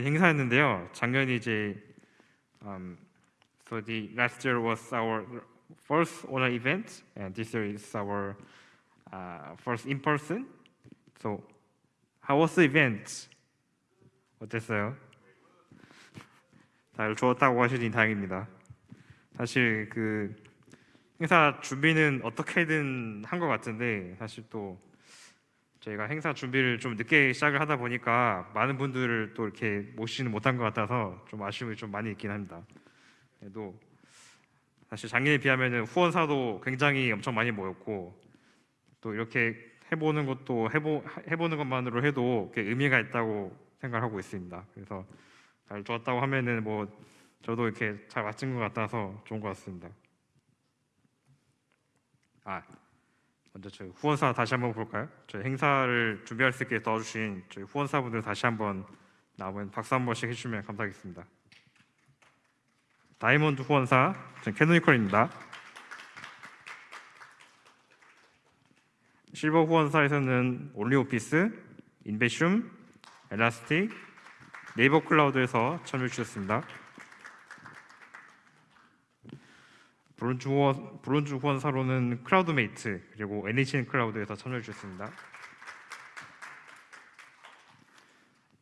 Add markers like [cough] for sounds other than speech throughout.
행사였는데요. 작년이 이제 um, so the last year was our first online event, and this year is our uh, first in person. So how was the event? 어땠어요? 잘 좋았다고 하시니 다행입니다. 사실 그 행사 준비는 어떻게든 한 것 같은데 사실 또 저희가 행사 준비를 좀 늦게 시작을 하다 보니까 많은 분들을 또 이렇게 모시지는 못한 것 같아서 좀 아쉬움이 좀 많이 있긴 합니다. 그래도 사실 작년에 비하면 후원사도 굉장히 엄청 많이 모였고 또 이렇게 해보는 것도 해보, 해보는 것만으로 해도 의미가 있다고 생각하고 있습니다. 그래서 잘 좋았다고 하면은 뭐 저도 이렇게 잘 맞춘 것 같아서 좋은 것 같습니다. 아 먼저 저희 후원사 다시 한번 볼까요? 저희 행사를 준비할 수 있게 도와주신 저희 후원사분들 다시 한번 남은 박수 한 번씩 해주시면 감사하겠습니다. 다이몬드 후원사 캐노니컬입니다. 실버 후원사에서는 올리오피스, 인베슘, 엘라스틱, 네이버 클라우드에서 참여해 주셨습니다. 브론즈 후원, 브론즈 후원사로는 클라우드메이트 그리고 NHN 클라우드에서 참여해 주셨습니다.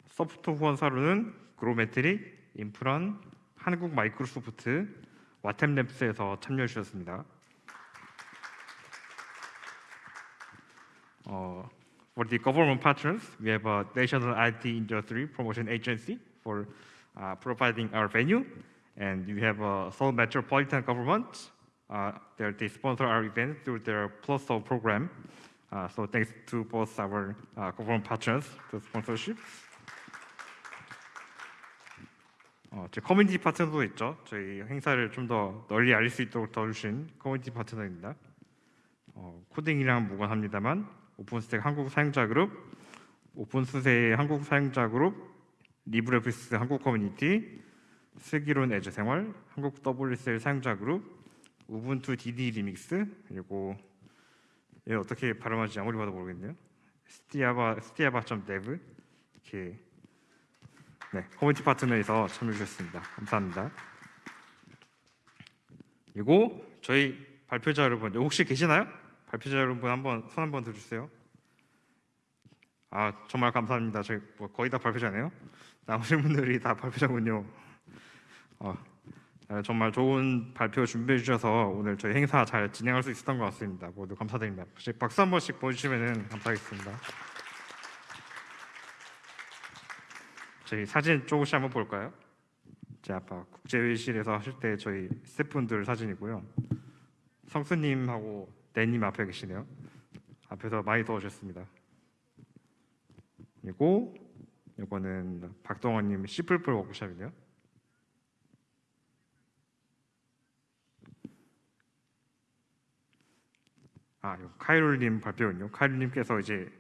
소프트 후원사로는 그로메트릭, 인프런, 한국 마이크로소프트, 와템랩스에서 참여해 주셨습니다. 어, for the government partners, we have a national IT industry promotion agency for uh, providing our venue. And we have a Seoul Metropolitan Government. Uh, they sponsor our event through their Plus Seoul program. Uh, so thanks to both our uh, government partners, the sponsorship. 어, 제 커뮤니티 파트너도 있죠. 저희 행사를 좀 더 널리 알릴 수 있도록 도와주신 커뮤니티 파트너입니다. 어, 코딩이랑 무관합니다만 오픈스택 한국 사용자 그룹, 오픈스세 한국 사용자 그룹, 리브레피스 한국 커뮤니티, 슬기론 에즈 생활, 한국 WSL 사용자 그룹, 우분투 DD 리믹스 그리고 얘 어떻게 발음하지 아무리 봐도 모르겠네요. 스티아바 스티아바.dev 이렇게 네 커뮤니티 파트너에서 참여해 주셨습니다. 감사합니다. 그리고 저희 발표자 여러분 혹시 계시나요? 발표자 여러분 한번 손 한번 들어주세요. 아 정말 감사합니다. 저희 뭐 거의 다 발표자네요. 나머지 분들이 다 발표자군요. 어, 정말 좋은 발표 준비해 주셔서 오늘 저희 행사 잘 진행할 수 있었던 것 같습니다. 모두 감사드립니다. 혹시 박수 한 번씩 보여주시면 감사하겠습니다. 저희 사진 조금씩 한번 볼까요? 제 아까 국제회의실에서 하실 때 저희 스태프분들 사진이고요. 성수님하고 내님 앞에 계시네요. 앞에서 많이 도와주셨습니다. 그리고 이거는 박동원님 시플플 워크샵이네요. 아, 카이롤님 발표군요. 카이롤님께서 이제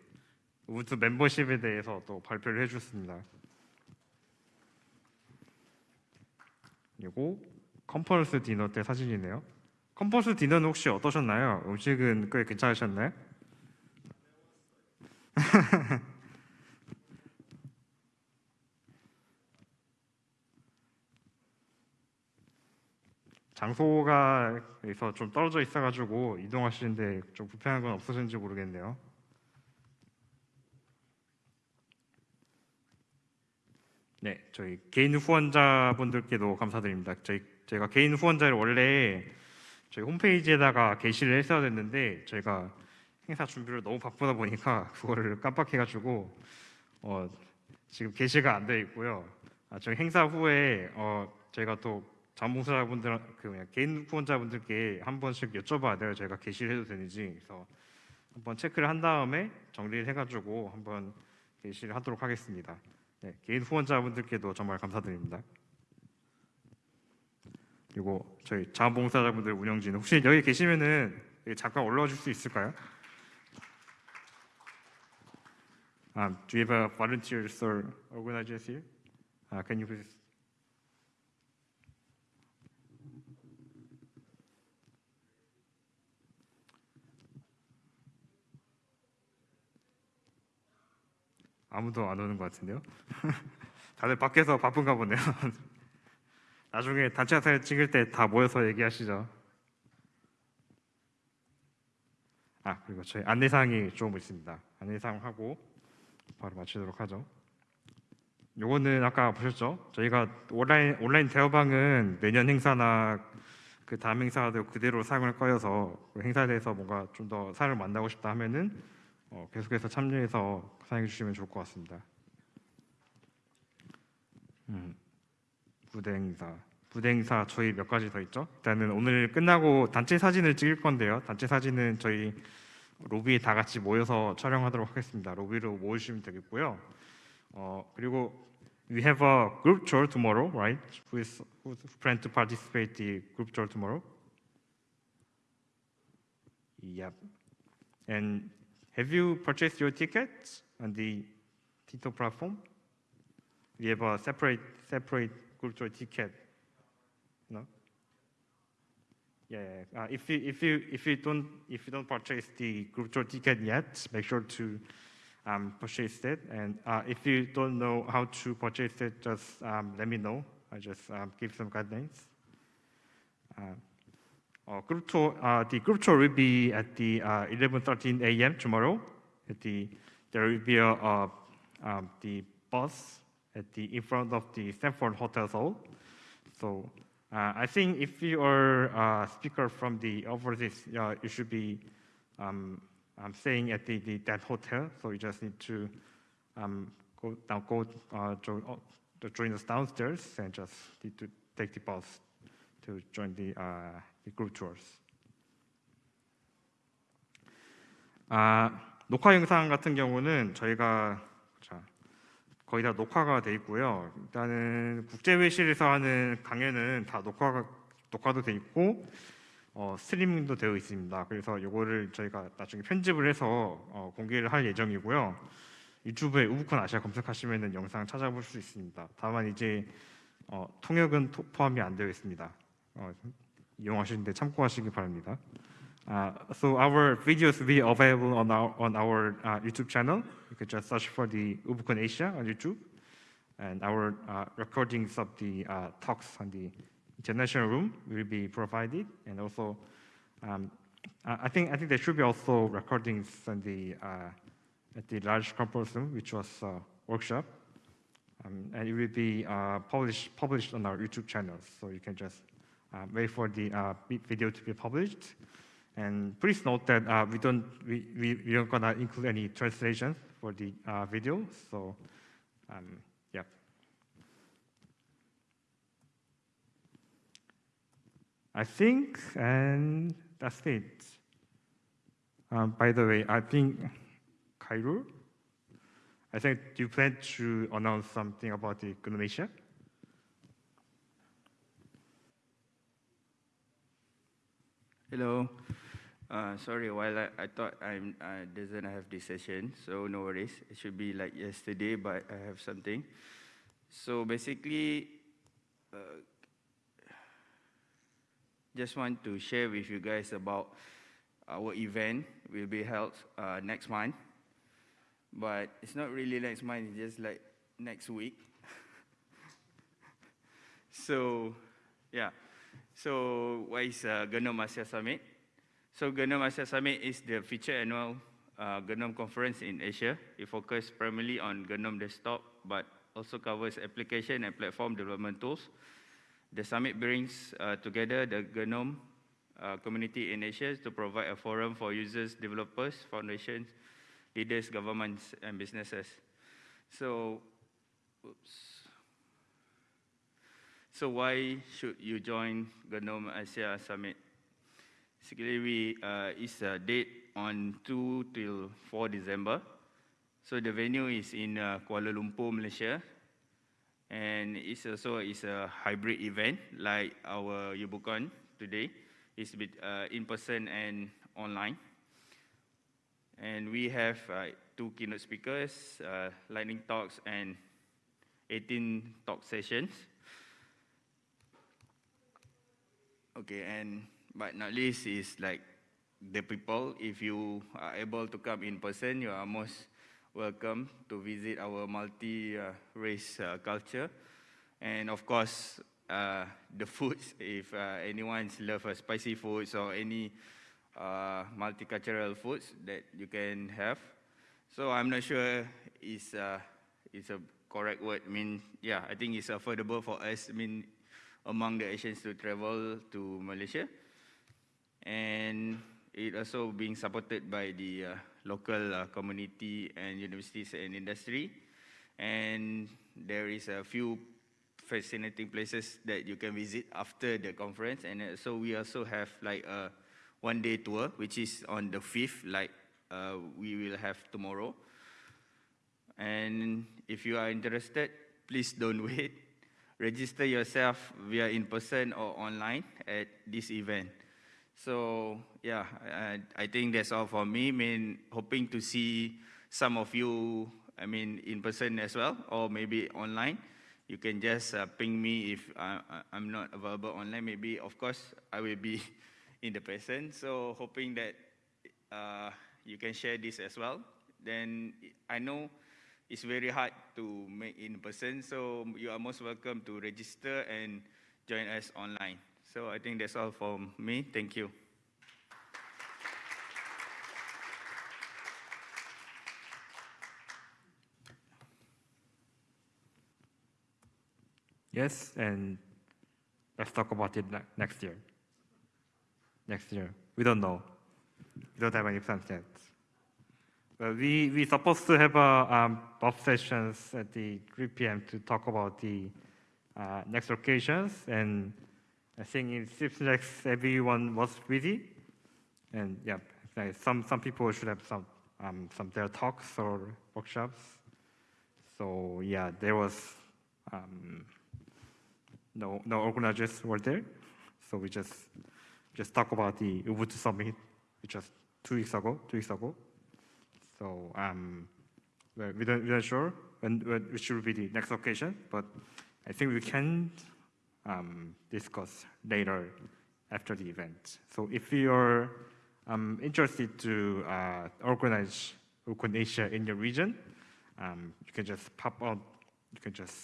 우드 멤버십에 대해서 또 발표를 해주셨습니다. 그리고 컨퍼런스 디너 때 사진이네요. 컨퍼런스 디너는 혹시 어떠셨나요? 음식은 꽤 괜찮으셨나요? [laughs] 장소가 에서 좀 떨어져 있어가지고 이동하시는데 좀 불편한 건 없으신지 모르겠네요. 네, 저희 개인 후원자분들께도 감사드립니다. 저희 제가 개인 후원자를 원래 저희 홈페이지에다가 게시를 했어야 됐는데 저희가 행사 준비를 너무 바쁘다 보니까 [laughs] 그거를 깜빡해가지고 어, 지금 게시가 안 돼 있고요. 아, 저희 행사 후에 어, 저희가 또 자원봉사자분들 그 그냥 개인 후원자분들께 한 번씩 여쭤봐야 돼요. 제가 게시를 해도 되는지 그래서 한번 체크를 한 다음에 정리를 해가지고 한번 게시를 하도록 하겠습니다. 네, 개인 후원자분들께도 정말 감사드립니다. 그리고 저희 자원봉사자분들 운영진 혹시 여기 계시면은 잠깐 올라와 줄 수 있을까요? Um, do you have a volunteers or organizers here? Uh, can you please? 아무도 안 오는 것 같은데요. [laughs] 다들 밖에서 바쁜가 보네요. [laughs] 나중에 단체 사진 찍을 때 다 모여서 얘기하시죠. 아 그리고 저희 안내사항이 좀 있습니다. 안내사항 하고 바로 마치도록 하죠. 요거는 아까 보셨죠? 저희가 온라인 온라인 대화방은 내년 행사나 그 다음 행사도 그대로 사용할 거여서 그 행사에 대해서 뭔가 좀 더 사람을 만나고 싶다 하면은 어, 계속해서 참여해서 사용해 주시면 좋을 것 같습니다. 음, 부대 행사, 부대 행사 저희 몇 가지 더 있죠? 일단은 오늘 끝나고 단체 사진을 찍을 건데요. 단체 사진은 저희 로비에 다 같이 모여서 촬영하도록 하겠습니다. 로비로 모여주시면 되겠고요. 어, 그리고 we have a group tour tomorrow, right? Who is who plan to participate the group tour tomorrow? Yep. And have you purchased your tickets on the Tito platform? We have a separate separate group tour ticket. No. Yeah. Uh, if you if you if you don't if you don't purchase the group tour ticket yet, make sure to um, purchase it. And uh, if you don't know how to purchase it, just um, let me know. I just um, give some guidelines. Uh, uh, group tour, uh, the group tour will be at the uh, 11:13 a.m. tomorrow. The there will be a, um, the bus at the in front of the Stanford Hotel Hall. So I think if you are a speaker from the overseas, you should be um, um, staying at the, the, that hotel. So you just need to um, go now go join, join us downstairs and just need to take the bus to join the, the group tours. 아, 녹화 영상 같은 경우는 저희가 자, 거의 다 녹화가 돼 있고요. 일단은 국제 회실에서 하는 강연은 다 녹화가 녹화도 돼 있고 어, 스트리밍도 되어 있습니다. 그래서 이거를 저희가 나중에 편집을 해서 어, 공개를 할 예정이고요. 유튜브에 우부콘 아시아 검색하시면 영상 찾아볼 수 있습니다. 다만 이제 어, 통역은 토, 포함이 안 되어 있습니다. 참고하시기 바랍니다. Uh, so our videos will be available on our on our uh, YouTube channel. You can just search for the UbuCon Asia on YouTube, and our uh, recordings of the talks on the international room will be provided. And also, um, I think I think there should be also recordings on the at the large conference room, which was a workshop, um, and it will be published published on our YouTube channel. So you can just wait for the uh, video to be published. And please note that uh, we don't we, we, we aren't gonna include any translation for the uh, video. So um, yeah. I think, and that's it. Um, by the way, I think Khairul, I think you plan to announce something about the Indonesia. Hello. Uh, sorry, while I, I thought I'm, I doesn't have this session, so no worries. It should be like yesterday, but I have something. So basically, uh, just want to share with you guys about our event will be held uh, next month. But it's not really next month, it's just like next week. [laughs] so, yeah. So, what is uh, GNOME Asia Summit? So, GNOME Asia Summit is the feature annual uh, GNOME conference in Asia. It focuses primarily on GNOME desktop, but also covers application and platform development tools. The summit brings uh, together the GNOME uh, community in Asia to provide a forum for users, developers, foundations, leaders, governments, and businesses. So, oops. So why should you join GNOME Asia Summit? Basically, we, uh, it's a date on 2 till 4 December. So the venue is in uh, Kuala Lumpur, Malaysia. And it's also is a hybrid event like our Ubucon today. It's with, uh, in person and online. And we have uh, two keynote speakers, uh, lightning talks and 18 talk sessions. Okay, and but not least is like the people. If you are able to come in person, you are most welcome to visit our multi-race uh, culture. And of course, uh, the foods, [laughs] if uh, anyone's love uh, spicy foods or any uh, multicultural foods that you can have. So I'm not sure it's, uh, it's a correct word. I mean, yeah, I think it's affordable for us, I mean, among the Asians to travel to Malaysia. And it also being supported by the uh, local uh, community and universities and industry. And there is a few fascinating places that you can visit after the conference. And uh, so we also have like a one-day tour, which is on the 5th, like uh, we will have tomorrow. And if you are interested, please don't [laughs] wait. Register yourself via in person or online at this event. So yeah, I, I think that's all for me. I mean, hoping to see some of you, I mean, in person as well, or maybe online. You can just uh, ping me if I, I- I'm not available online. Maybe, of course, I will be [laughs] in the person. So hoping that uh, you can share this as well. Then I know it's very hard to make in person, so you are most welcome to register and join us online. So I think that's all from me. Thank you. Yes, and let's talk about it next year. Next year, we don't know. We don't have any plans yet. But we we supposed to have a um, buff sessions at the 3 p.m. to talk about the uh, next occasions, and I think in like everyone was busy, and yeah, some some people should have some um, some their talks or workshops. So yeah, there was. Um, no no organizers were there, so we just just talk about the Ubuntu summit, which was two weeks ago. Two weeks ago. So um, well, we don't we don't sure when, when which will be the next occasion, but I think we can um, discuss later after the event. So if you're um, interested to uh, organize UbuCon Asia in your region, um, you can just pop on. You can just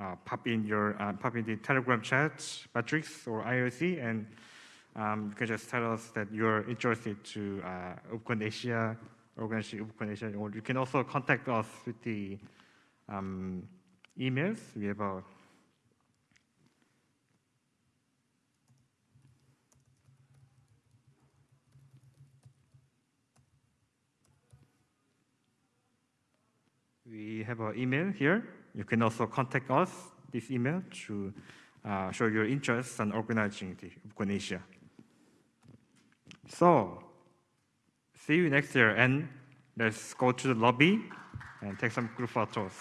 uh, pop in your uh, pop in the Telegram chat, Matrix or IRC, and um, you can just tell us that you're interested to uh, UbuCon Asia, UbuCon Asia, or you can also contact us with the um, emails. We have a We have an email here. You can also contact us, this email, to uh, show your interest in organizing the UbuCon Asia. So, see you next year, and let's go to the lobby and take some group photos.